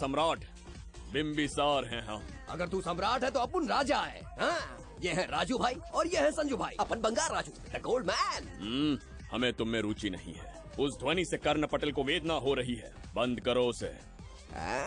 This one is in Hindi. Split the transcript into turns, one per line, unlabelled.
सम्राट। बिम्बिसार हैं हम।
अगर तू सम्राट है तो अपन राजा है हाँ, ये है राजू भाई और ये है संजू भाई। अपन Bengal Raju the gold man
हमें तुम में रुचि नहीं है। उस ध्वनि से कर्ण पटेल को वेदना हो रही है। बंद करो उसे। हाँ?